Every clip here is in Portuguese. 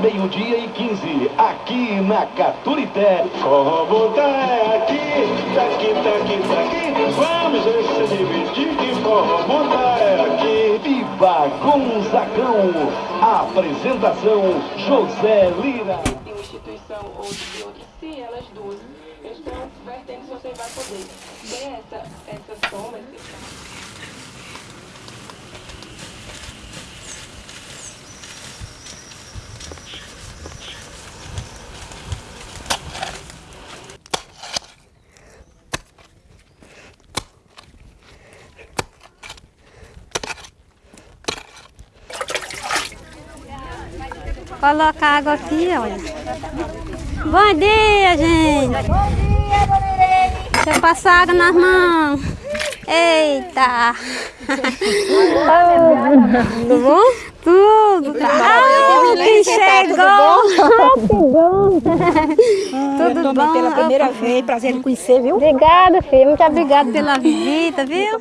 Meio-dia e 15, aqui na Caturité. Forró é aqui, daqui, daqui, daqui. Vamos se divertir que forró é aqui. Viva Gonzagão. Apresentação José Lira. Instituição ou de outra, se elas duas estão vertendo, você vai poder ter essa, essa soma, esse Coloca água aqui, olha. Bom dia, gente. Bom dia, dona Irene. Deixa eu passar água nas mãos. Eita. Tudo bom? Tudo. Ah, quem chegou! que bom! Tudo bom? pela primeira vez, prazer em conhecer, viu? Obrigada, filha. Muito obrigada pela visita, viu?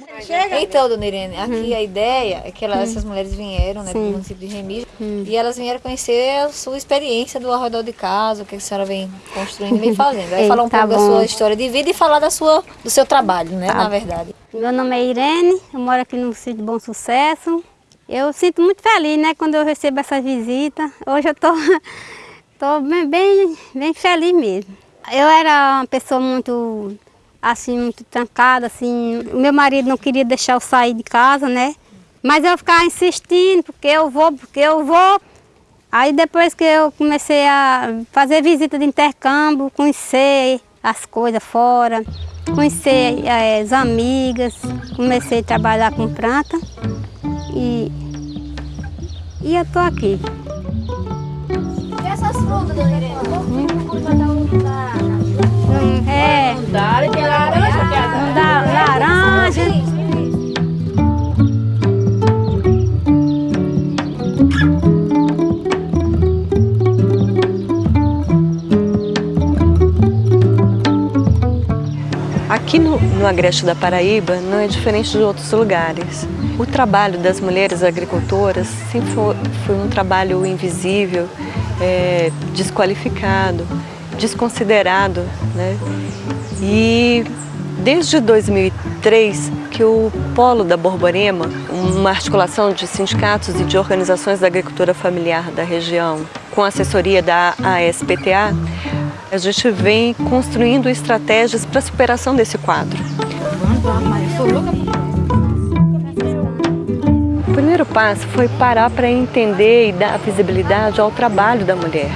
Então, dona Irene, aqui hum. a ideia é que elas, hum. essas mulheres vieram né, do município de Remígio hum. e elas vieram conhecer a sua experiência do arredor de casa, o que a senhora vem construindo e vem fazendo. Aí falar um tá pouco bom. da sua história de vida e falar da sua, do seu trabalho, né, tá. na verdade. Meu nome é Irene, eu moro aqui no sítio Bom Sucesso. Eu sinto muito feliz, né, quando eu recebo essa visita. Hoje eu tô, tô bem, bem, feliz mesmo. Eu era uma pessoa muito, assim, muito trancada, assim. Meu marido não queria deixar eu sair de casa, né? Mas eu ficava insistindo, porque eu vou, porque eu vou. Aí depois que eu comecei a fazer visita de intercâmbio, conhecer as coisas fora, conhecer é, as amigas, comecei a trabalhar com planta. E, e eu tô aqui. E essas frutas, dona Irene? Hum, é. Não dá, tem laranja, Não dá laranja. Aqui no, no Agreste da Paraíba não é diferente de outros lugares. O trabalho das mulheres agricultoras sempre foi, foi um trabalho invisível, é, desqualificado, desconsiderado. Né? E desde 2003 que o Polo da Borborema, uma articulação de sindicatos e de organizações da agricultura familiar da região, com assessoria da ASPTA, a gente vem construindo estratégias para a superação desse quadro. Primeiro passo foi parar para entender e dar visibilidade ao trabalho da mulher.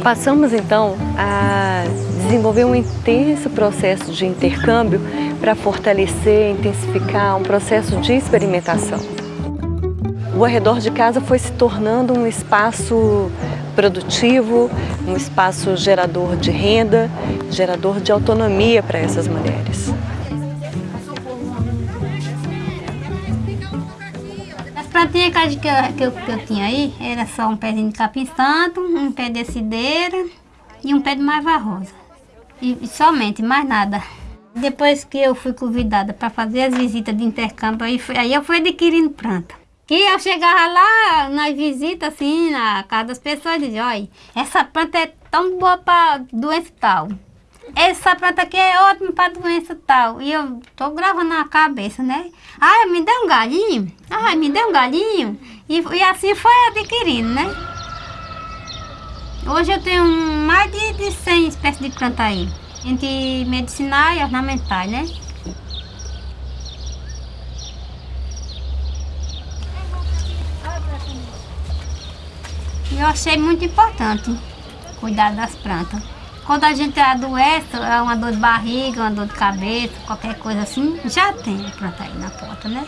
Passamos então a desenvolver um intenso processo de intercâmbio para fortalecer, intensificar um processo de experimentação. O arredor de casa foi se tornando um espaço produtivo, um espaço gerador de renda, gerador de autonomia para essas mulheres. Plantinhas que eu, que, que eu tinha aí, era só um pezinho de capim santo, um pé de cideira e um pé de maiva rosa. E, e somente, mais nada. Depois que eu fui convidada para fazer as visitas de intercâmbio, aí, aí eu fui adquirindo planta. Que eu chegava lá nas visitas, assim, na casa das pessoas, e dizia, olha, essa planta é tão boa para doença tal. Essa planta aqui é ótima para doença tal. E eu tô gravando na cabeça, né? Ah, me dê um galinho. Ah, me dê um galinho. E, e assim foi adquirindo, né? Hoje eu tenho mais de, de 100 espécies de planta aí. Entre medicinais e ornamentais, né? Eu achei muito importante cuidar das plantas. Quando a gente adoece, é uma dor de barriga, uma dor de cabeça, qualquer coisa assim, já tem planta aí na porta, né?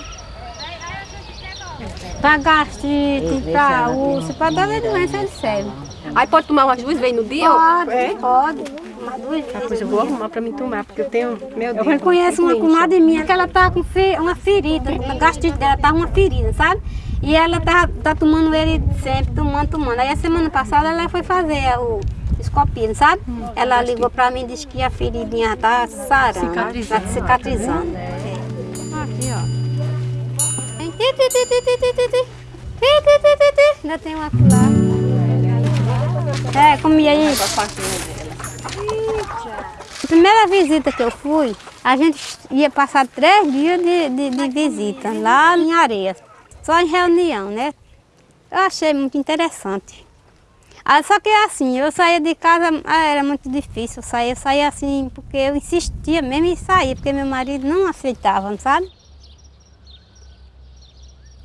Pra gastrite, pra úlcera, pra toda doença ele serve. Aí pode tomar umas duas vezes no dia? Pode, é? pode. Uma duas vezes. Ah, pois eu vou arrumar pra mim tomar, porque eu tenho, meu Deus. Eu reconheço uma comadre minha que ela tá com uma ferida, a gastrite dela tá uma ferida, sabe? E ela tá, tá tomando ele sempre, tomando, tomando. Aí a semana passada ela foi fazer o escopino, sabe? Hum, ela ligou pra mim e disse que a feridinha tá sarando, cicatrizando. Tá cicatrizando. Aqui, ó. ainda tem uma lá. É, comia aí. A primeira visita que eu fui, a gente ia passar três dias de, de, de visita lá em Areia, só em reunião, né? Eu achei muito interessante. Ah, só que assim, eu saía de casa, ah, era muito difícil sair, eu saía assim, porque eu insistia mesmo em sair, porque meu marido não aceitava, sabe?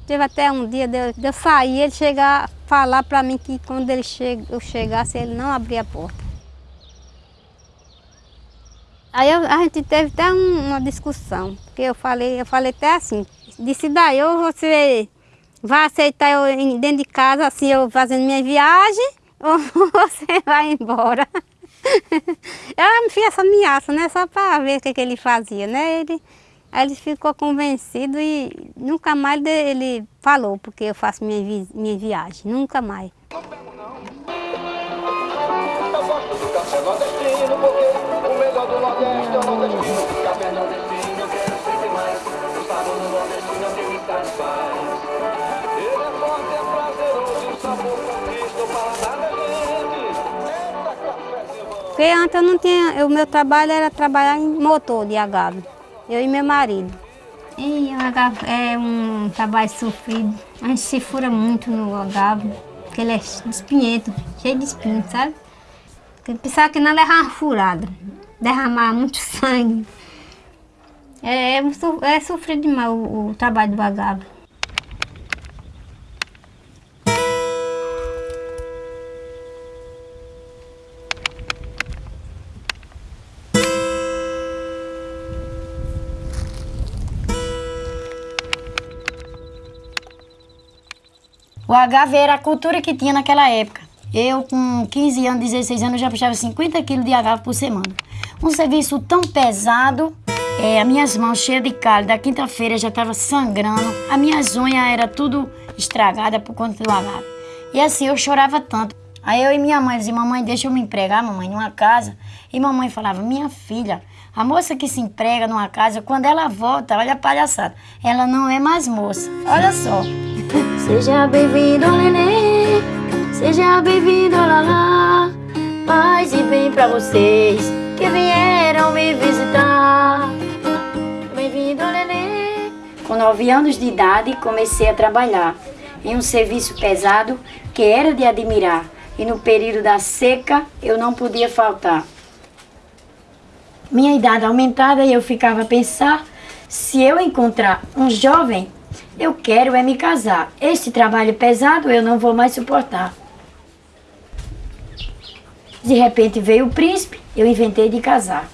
Teve até um dia de eu, de eu sair, ele chegar a falar para mim que quando ele che eu chegasse, ele não abria a porta. Aí eu, a gente teve até um, uma discussão, porque eu falei, eu falei até assim, disse daí, ou você vai aceitar eu dentro de casa, assim, eu fazendo minha viagem, ou você vai embora. Ela me fez essa ameaça, né? Só para ver o que, que ele fazia, né? Ele, aí ele ficou convencido e nunca mais ele falou, porque eu faço minha, minha viagem, nunca mais. Porque antes eu não tinha, o meu trabalho era trabalhar em motor de agave, eu e meu marido. E o agave é um trabalho sofrido, a gente se fura muito no agave, porque ele é espinhento, cheio de espinho, sabe? Pensava que não levar uma furada, derramar muito sangue. É, é, é sofrido demais o, o trabalho do agave. O agave era a cultura que tinha naquela época. Eu, com 15 anos, 16 anos, já puxava 50 quilos de agave por semana. Um serviço tão pesado, é, as minhas mãos cheias de calho, da quinta-feira já estava sangrando, as minhas unhas era tudo estragada por conta do agave. E assim, eu chorava tanto. Aí eu e minha mãe diziam, mamãe, deixa eu me empregar, mamãe, numa casa. E mamãe falava, minha filha, a moça que se emprega numa casa, quando ela volta, olha a palhaçada, ela não é mais moça. Olha só. Seja bem-vindo, neném. Seja bem-vindo, Lalá. Paz e bem pra vocês que vieram me visitar. Bem-vindo, neném. Com nove anos de idade, comecei a trabalhar em um serviço pesado que era de admirar. E no período da seca, eu não podia faltar. Minha idade aumentada e eu ficava a pensar se eu encontrar um jovem eu quero é me casar. Este trabalho pesado eu não vou mais suportar. De repente veio o príncipe, eu inventei de casar.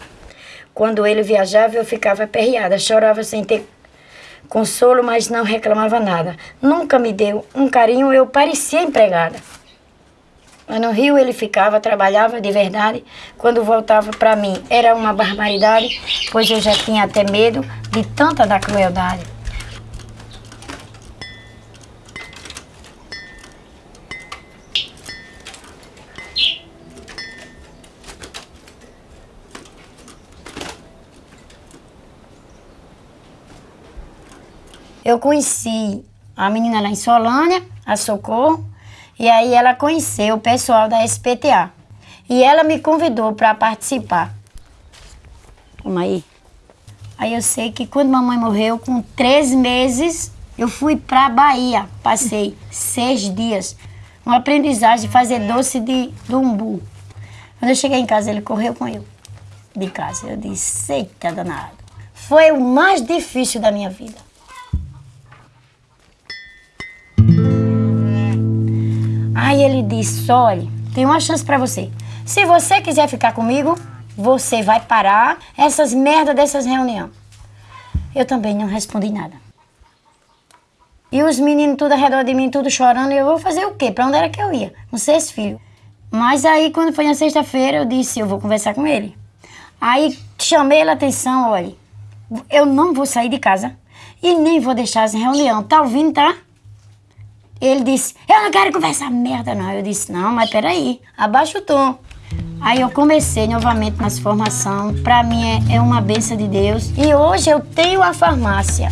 Quando ele viajava, eu ficava aperreada, chorava sem ter consolo, mas não reclamava nada. Nunca me deu um carinho, eu parecia empregada. Mas no Rio ele ficava, trabalhava de verdade. Quando voltava para mim era uma barbaridade, pois eu já tinha até medo de tanta da crueldade. Eu conheci a menina lá em Solânia, a Socorro, e aí ela conheceu o pessoal da SPTA. E ela me convidou para participar. Vamos aí. Aí eu sei que quando mamãe morreu, com três meses, eu fui para Bahia. Passei seis dias. Uma aprendizagem de fazer doce de, umbu. Quando eu cheguei em casa, ele correu com eu de casa. Eu disse, eita danado. Foi o mais difícil da minha vida. Aí ele disse: olha, tem uma chance para você. Se você quiser ficar comigo, você vai parar essas merdas dessas reuniões. Eu também não respondi nada. E os meninos tudo ao redor de mim, tudo chorando, e eu vou fazer o quê? Para onde era que eu ia? Não sei esse filho. Mas aí, quando foi na sexta-feira, eu disse, eu vou conversar com ele. Aí chamei a atenção, olha, eu não vou sair de casa e nem vou deixar essa reunião. Tá ouvindo, tá? Ele disse, eu não quero conversar merda não. Eu disse, não, mas peraí, abaixa o tom. Aí eu comecei novamente nas formação. Pra mim é, é uma benção de Deus. E hoje eu tenho a farmácia.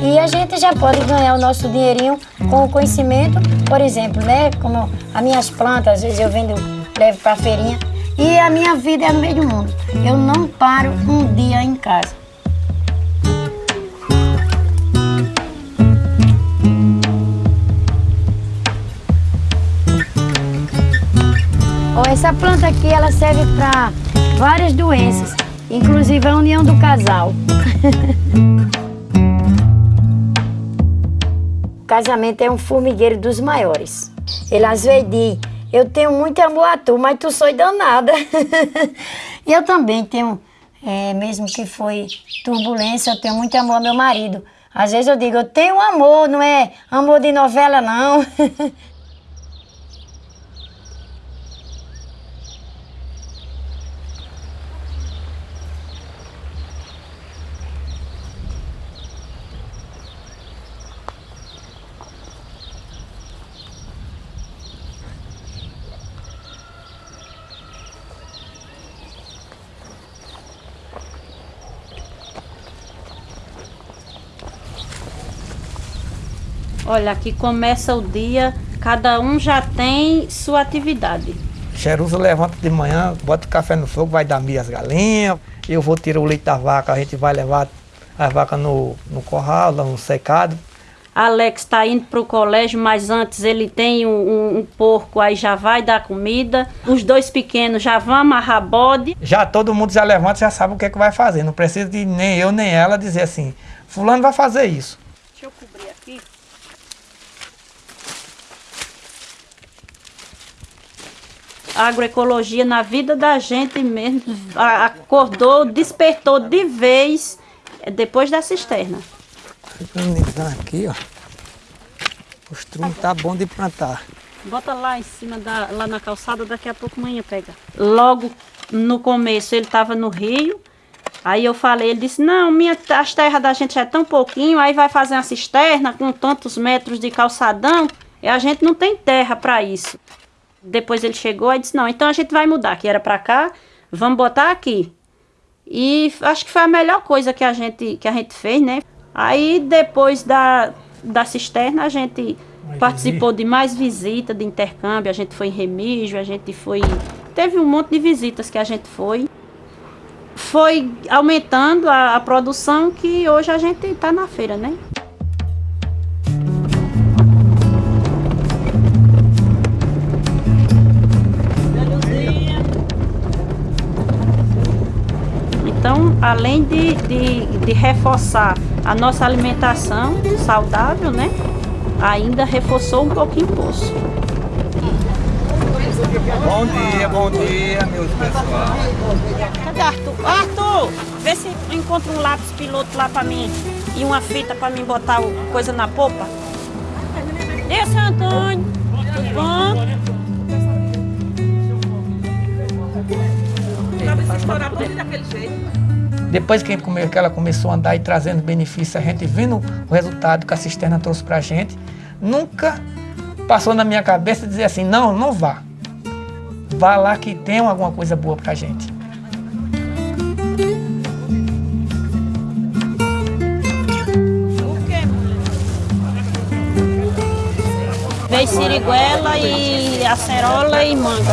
E a gente já pode ganhar o nosso dinheirinho com o conhecimento, por exemplo, né? Como as minhas plantas, às vezes eu vendo, levo pra feirinha. E a minha vida é no meio do mundo. Eu não paro um dia em casa. Essa planta aqui, ela serve para várias doenças, inclusive a união do casal. o casamento é um formigueiro dos maiores. Ele às vezes eu tenho muito amor a tu, mas tu sou danada. e eu também tenho, é, mesmo que foi turbulência, eu tenho muito amor ao meu marido. Às vezes eu digo, eu tenho amor, não é amor de novela não. Olha, aqui começa o dia, cada um já tem sua atividade. Cherusa levanta de manhã, bota o café no fogo, vai dar milho às galinhas. Eu vou tirar o leite da vaca, a gente vai levar a vaca no, no corral, no secado. Alex está indo para o colégio, mas antes ele tem um, um, um, porco, aí já vai dar comida. Os dois pequenos já vão amarrar bode. Já todo mundo já levanta, já sabe o que, é que vai fazer. Não precisa de nem eu nem ela dizer assim, fulano vai fazer isso. Deixa eu cobrir aqui. Agroecologia na vida da gente mesmo, acordou, despertou de vez é, depois da cisterna. Aqui, ó. O estrume tá bom de plantar. Bota lá em cima, da, lá na calçada, daqui a pouco manhã pega. Logo no começo ele estava no rio, aí eu falei, ele disse, não, minha, as terras da gente já é tão pouquinho, aí vai fazer uma cisterna com tantos metros de calçadão, e a gente não tem terra para isso. Depois ele chegou e disse, não, então a gente vai mudar, que era para cá, vamos botar aqui. E acho que foi a melhor coisa que a gente, que a gente fez, né? Aí depois da, da cisterna a gente participou de mais visitas, de intercâmbio, a gente foi em Remígio, a gente foi... Teve um monte de visitas que a gente foi. Foi aumentando a, a produção que hoje a gente está na feira, né? Então, além de, de, de reforçar a nossa alimentação saudável, né? Ainda reforçou um pouquinho o poço. Bom dia, bom dia, meus pessoal. Cadê Arthur? Arthur, vê se encontra um lápis piloto lá pra mim e uma fita pra mim botar coisa na popa. E seu Antônio, tudo bom? Depois que, que ela começou a andar e trazendo benefícios, a gente vendo o resultado que a cisterna trouxe para a gente, nunca passou na minha cabeça dizer assim, não, não vá. Vá lá que tem alguma coisa boa para a gente. Vem siriguela e acerola e manga.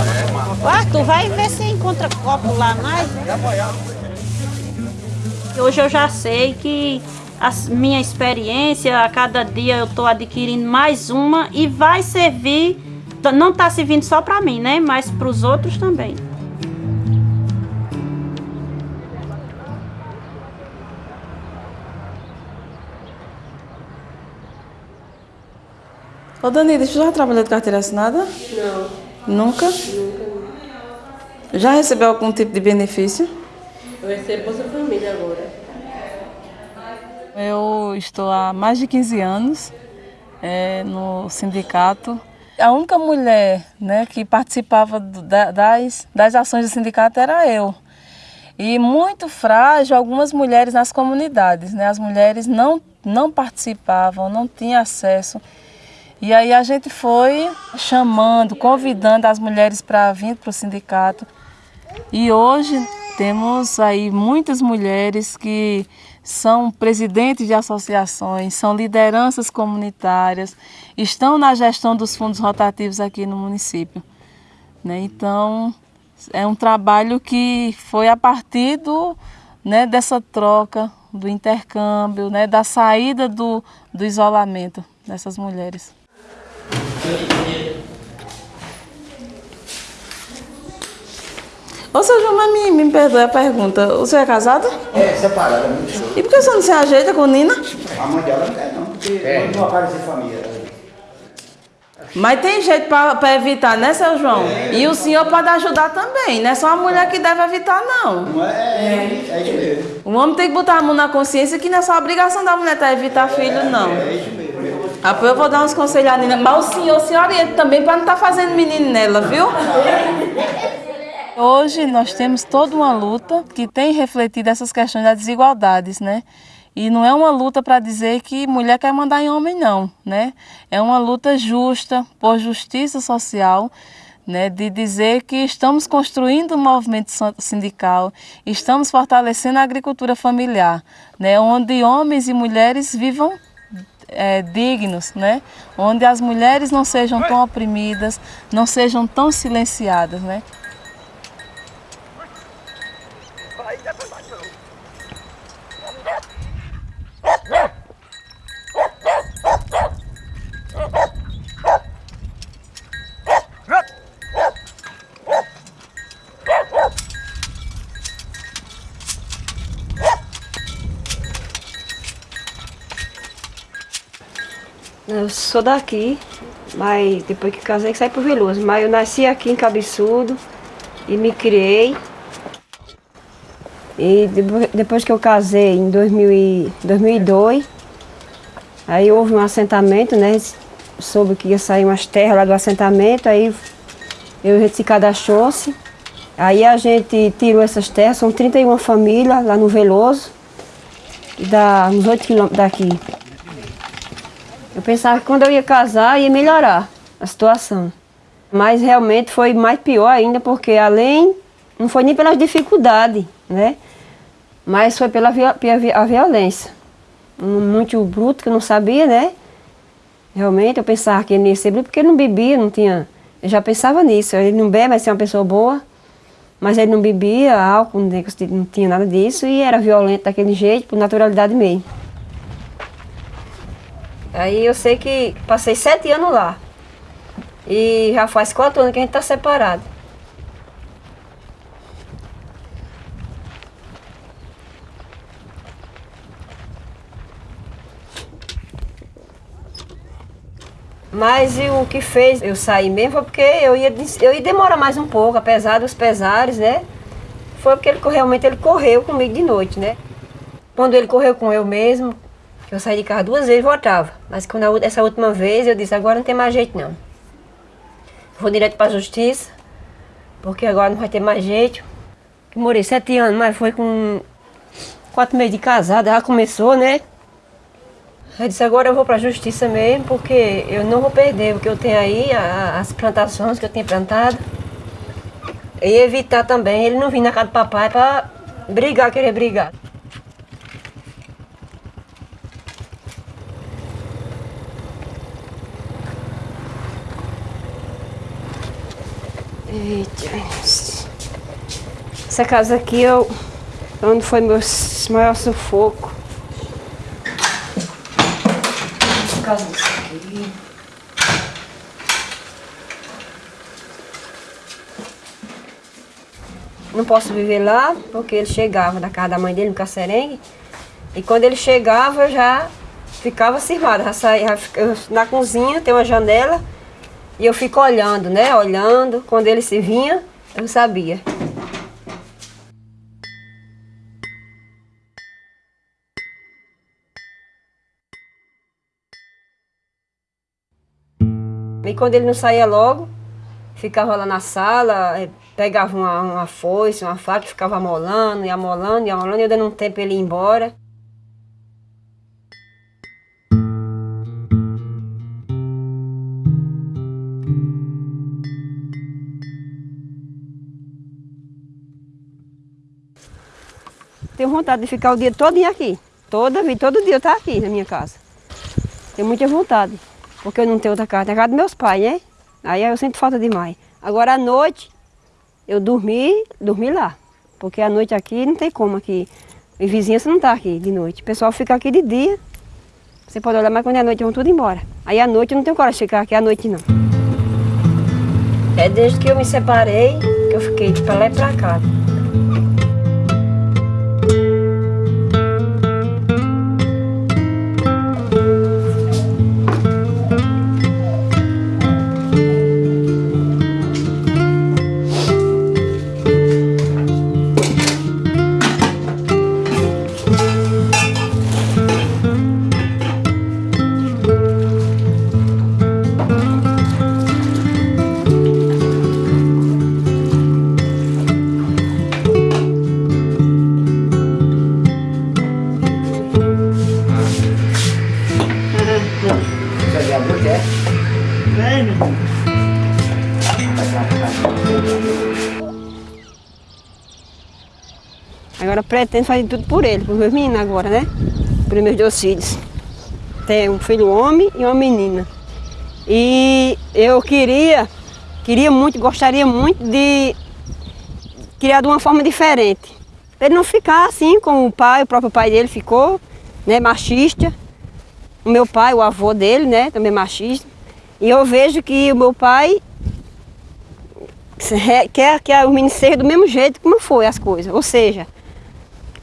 Arthur, vai ver se encontra copo lá mais. Hoje eu já sei que a minha experiência, a cada dia eu estou adquirindo mais uma e vai servir, não está servindo só para mim, né? Mas para os outros também. Ô Dani, você já trabalhou de carteira assinada? Não. Nunca? Nunca. Já recebeu algum tipo de benefício? Eu recebo Bolsa Família agora. Eu estou há mais de 15 anos é, no sindicato. A única mulher né, que participava das, das ações do sindicato era eu. E muito frágil algumas mulheres nas comunidades. Né? As mulheres não, não participavam, não tinham acesso. E aí a gente foi chamando, convidando as mulheres para vir para o sindicato. E hoje temos aí muitas mulheres que são presidentes de associações, são lideranças comunitárias, estão na gestão dos fundos rotativos aqui no município. Né? Então, é um trabalho que foi a partir do, né, dessa troca, do intercâmbio, né, da saída do, do isolamento dessas mulheres. Ô, seu João, mas me, me perdoe a pergunta. O senhor é casado? É, separado, é muito show. E por que o senhor não se ajeita com Nina? A mãe dela não quer não, porque é. não aparece família. Mas tem jeito para evitar, né, seu João? É. E o senhor pode ajudar também, não é só a mulher que deve evitar, não. Não é, é, é isso mesmo. O homem tem que botar a mão na consciência que não é só a obrigação da mulher tá evitar filho, não. É, é isso mesmo. Ah, eu vou dar uns conselhos à Nina. Mas o senhor se orienta também para não estar tá fazendo menino nela, viu? Hoje nós temos toda uma luta que tem refletido essas questões das desigualdades, né? E não é uma luta para dizer que mulher quer mandar em homem, não, né? É uma luta justa, por justiça social, né, de dizer que estamos construindo um movimento sindical, estamos fortalecendo a agricultura familiar, né, onde homens e mulheres vivam é, dignos, né, onde as mulheres não sejam tão oprimidas, não sejam tão silenciadas. Né. Eu sou daqui, mas depois que casei saí pro Veloso. Mas eu nasci aqui em Cabeçudo e me criei. E depois que eu casei, em 2002, aí houve um assentamento, né? Soube que ia sair umas terras lá do assentamento, aí eu, a gente se cadastrou-se. Aí a gente tirou essas terras, são 31 famílias lá no Veloso, dá uns 8 quilômetros daqui. Eu pensava que quando eu ia casar ia melhorar a situação. Mas realmente foi mais pior ainda, porque além, não foi nem pelas dificuldades, né? Mas foi pela a violência. Muito bruto, que eu não sabia, né? Realmente, eu pensava que ele ia ser bruto, porque ele não bebia, não tinha... Eu já pensava nisso, ele não bebe, mas é uma pessoa boa. Mas ele não bebia álcool, não tinha nada disso, e era violento daquele jeito, por naturalidade mesmo. Aí eu sei que passei sete anos lá. E já faz quatro anos que a gente está separado. Mas o que fez eu sair mesmo foi porque eu ia, eu ia demorar mais um pouco, apesar dos pesares, né? Foi porque ele realmente ele correu comigo de noite, né? Quando ele correu com eu mesmo, eu saí de casa duas vezes e voltava. Mas quando a, essa última vez eu disse, agora não tem mais jeito não. Vou direto para a justiça, porque agora não vai ter mais jeito. Eu morei sete anos, mas foi com quatro meses de casada, já começou, né? Eu disse, agora eu vou para a justiça mesmo, porque eu não vou perder o que eu tenho aí, a, as plantações que eu tenho plantado. E evitar também ele não vir na casa do papai para brigar, querer brigar. Essa casa aqui é onde foi meu maior sufoco. Casa aqui. Não posso viver lá, porque ele chegava da casa da mãe dele, no Cacerengue. E quando ele chegava, eu já ficava cismada. Na cozinha tem uma janela e eu fico olhando, né? Olhando. Quando ele se vinha, eu sabia. E quando ele não saía logo, ficava lá na sala, eh, pegava uma, uma foice, uma faca, ficava amolando, e amolando, e amolando, e eu dando um tempo ele ir embora. Tenho vontade de ficar o dia todo aqui. Toda todo dia eu estou aqui na minha casa. Tenho muita vontade, porque eu não tenho outra casa. Tem a casa dos meus pais, né? Aí eu sinto falta demais. Agora à noite, eu dormi, dormi lá. Porque à noite aqui não tem como aqui. E vizinhança não está aqui de noite. O pessoal fica aqui de dia. Você pode olhar, mas quando é noite vão tudo embora. Aí à noite eu não tenho coragem de ficar aqui à noite não. É desde que eu me separei que eu fiquei de pra lá e pra cá. Agora pretendo fazer tudo por ele, por meus meninos agora, né? Por meus dois filhos. Tem um filho homem e uma menina. E eu queria, queria muito, gostaria muito de criar de uma forma diferente. Ele não ficar assim como o pai, o próprio pai dele ficou, né, machista. O meu pai, o avô dele, né, também machista. E eu vejo que o meu pai quer que o menino seja do mesmo jeito como foi as coisas. Ou seja,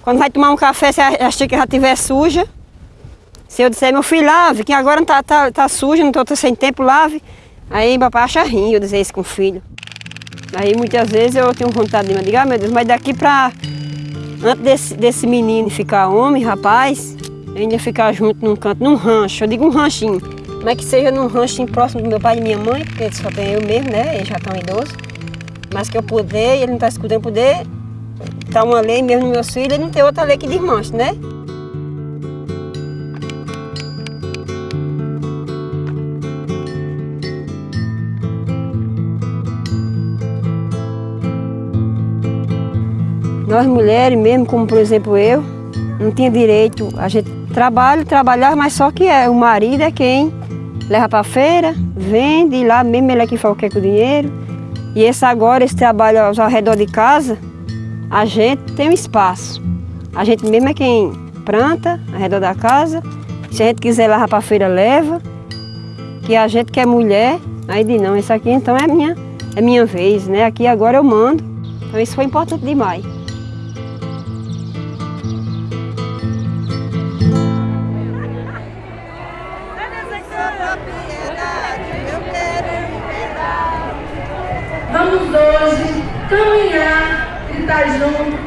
quando vai tomar um café, se a xícara já estiver suja, se eu disser, meu filho, lave, que agora não tá, tá, tá suja, não estou sem tempo, lave. Aí papai acha ruim eu dizer isso com o filho. Aí muitas vezes eu tenho vontade de me dizer, ah, meu Deus, mas daqui para antes desse, desse menino ficar homem, rapaz, eu ainda ficar junto num canto, num rancho, eu digo um ranchinho. Mas que seja num ranchinho próximo do meu pai e minha mãe, porque só tem eu mesmo, né? Eles já estão idosos. Mas que eu puder, ele não está escutando, poder Está uma lei mesmo nos meus filhos não tem outra lei que desmanche, né? Nós mulheres, mesmo como por exemplo eu, não tinha direito, a gente trabalha, trabalhar, mas só que é, o marido é quem leva para a feira, vende, e lá mesmo ele é que faz o que com o dinheiro. E esse agora, esse trabalho ao redor de casa, a gente tem um espaço. A gente mesmo é quem planta ao redor da casa. Se a gente quiser levar para a feira, leva. Que a gente que é mulher, aí diz, não, isso aqui então é minha, é minha vez, né? Aqui agora eu mando. Então isso foi importante demais. Vamos hoje caminhar junto,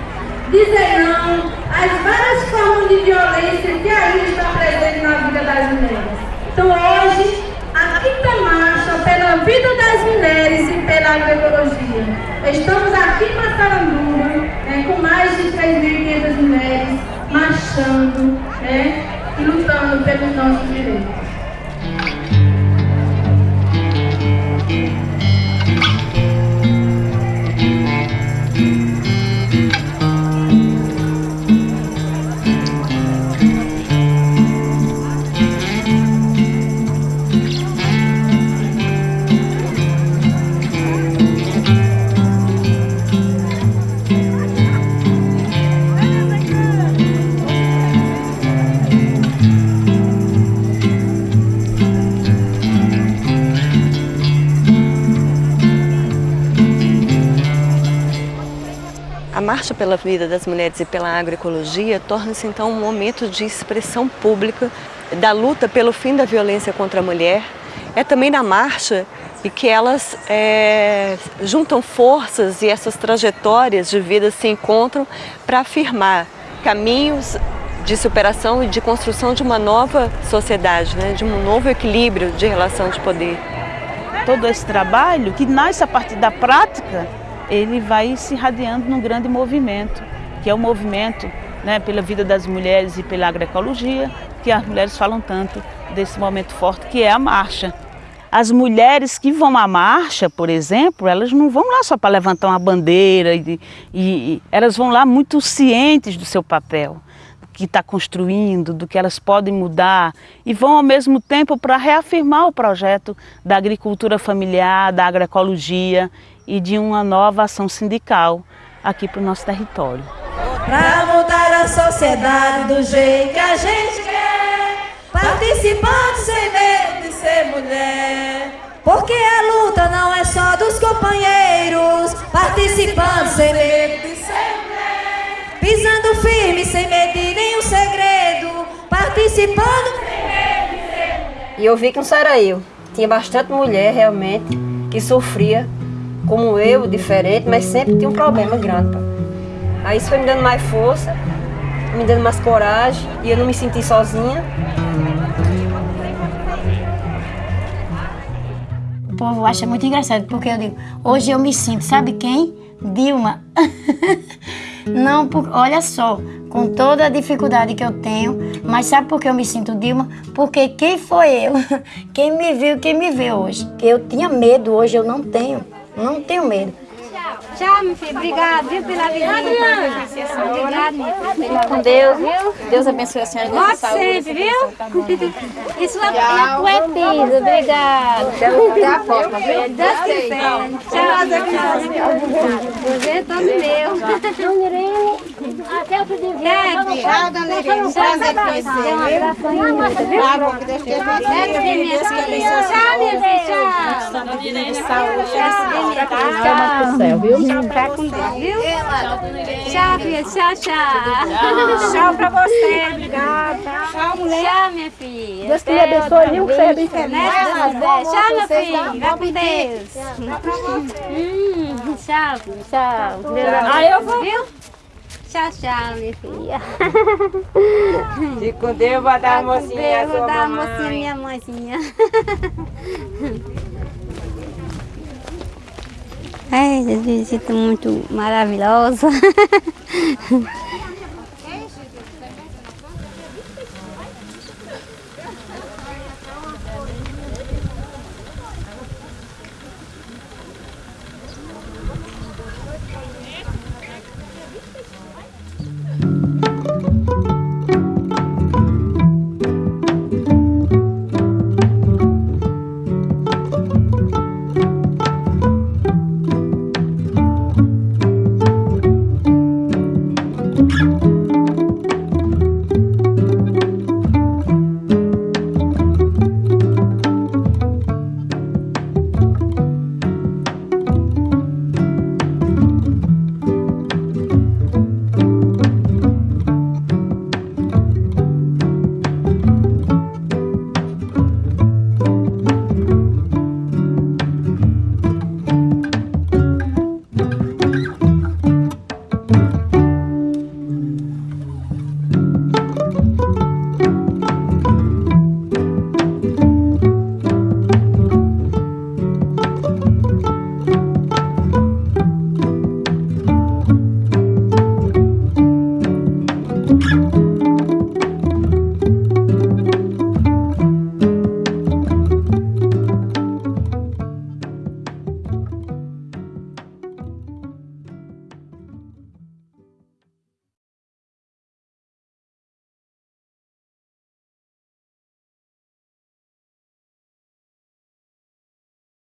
dizer não às várias formas de violência que ainda estão presentes na vida das mulheres. Então hoje, a quinta marcha pela vida das mulheres e pela agroecologia. Estamos aqui em Massaranduba, né, com mais de 3.500 mulheres marchando né, e lutando pelos nossos direitos. Marcha pela Vida das Mulheres e pela Agroecologia torna-se então um momento de expressão pública da luta pelo fim da violência contra a mulher. É também na marcha e que elas é, juntam forças e essas trajetórias de vida se encontram para afirmar caminhos de superação e de construção de uma nova sociedade, né, de um novo equilíbrio de relação de poder. Todo esse trabalho que nasce a partir da prática ele vai se irradiando num grande movimento, que é o movimento né, pela vida das mulheres e pela agroecologia, que as mulheres falam tanto desse momento forte, que é a marcha. as mulheres que vão à marcha, por exemplo, elas não vão lá só para levantar uma bandeira, e, e, elas vão lá muito cientes do seu papel que está construindo, do que elas podem mudar e vão ao mesmo tempo para reafirmar o projeto da agricultura familiar, da agroecologia e de uma nova ação sindical aqui para o nosso território. Para mudar a sociedade do jeito que a gente quer, participando sem medo de ser mulher. Porque a luta não é só dos companheiros, participando sem medo de ser mulher. Pisando firme, sem medo de nenhum segredo, participando sem medo de ser mulher. E eu vi que não só era eu, tinha bastante mulher realmente que sofria como eu, diferente, mas sempre tinha um problema grande. Aí isso foi me dando mais força, me dando mais coragem e eu não me senti sozinha. O povo acha muito engraçado, porque eu digo, hoje eu me sinto, sabe quem? Dilma. não, por, olha só, com toda a dificuldade que eu tenho, mas sabe por que eu me sinto Dilma? Porque quem foi eu? Quem me viu, quem me vê hoje? Eu tinha medo, hoje eu não tenho. Não tenho medo. Tchau, meu filho. Obrigado, viu, pela visita. Obrigado, meu filho. Com Deus, viu? Deus abençoe a senhora. Volte sempre, viu? Isso é a poetisa. Obrigada. Até a próxima, viu? Deus quiser. Tchau, Você é todo meu. Até outro dia. Tchau, dona Irene. Prazer conhecer. Um aí. Tá bom, que Deus te abençoe. Tchau, minha filha. Tchau. Tchau. Ficar com Deus, viu? Tchau, filha. Tchau, tchau. Tchau pra você, obrigada. Tchau, mulher. Tchau, minha filha. Deus lhe abençoe, viu? Que seja bem feliz. Né? Tchau, meu filho. Vai com Deus. Hum, Tchau. Tchau. Deus Ah, eu vou. Viu? Tchau, tchau, minha filha. Fique com Deus, vou dar a mocinha, Vou dar a mamãe. mocinha, minha mãezinha. Ai, visita muito maravilhosa.